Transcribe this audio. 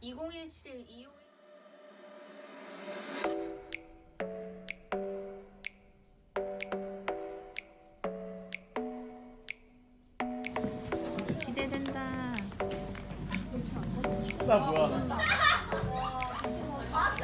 2017 25 기대된다. 나 뭐야? 아,